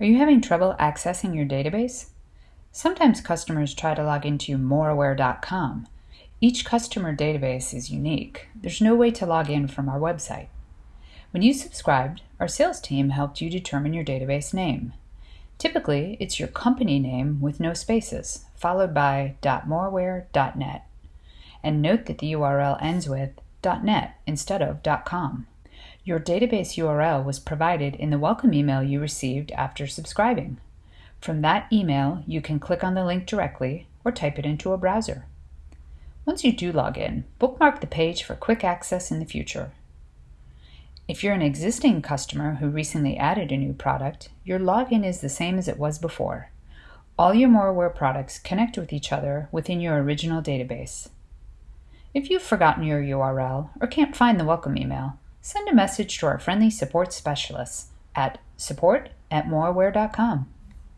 Are you having trouble accessing your database? Sometimes customers try to log into moreaware.com. Each customer database is unique. There's no way to log in from our website. When you subscribed, our sales team helped you determine your database name. Typically, it's your company name with no spaces, followed by .moreaware.net. And note that the URL ends with .net instead of .com. Your database URL was provided in the welcome email you received after subscribing. From that email, you can click on the link directly or type it into a browser. Once you do log in, bookmark the page for quick access in the future. If you're an existing customer who recently added a new product, your login is the same as it was before. All your MoreAware products connect with each other within your original database. If you've forgotten your URL or can't find the welcome email, send a message to our friendly support specialists at support at moreaware.com.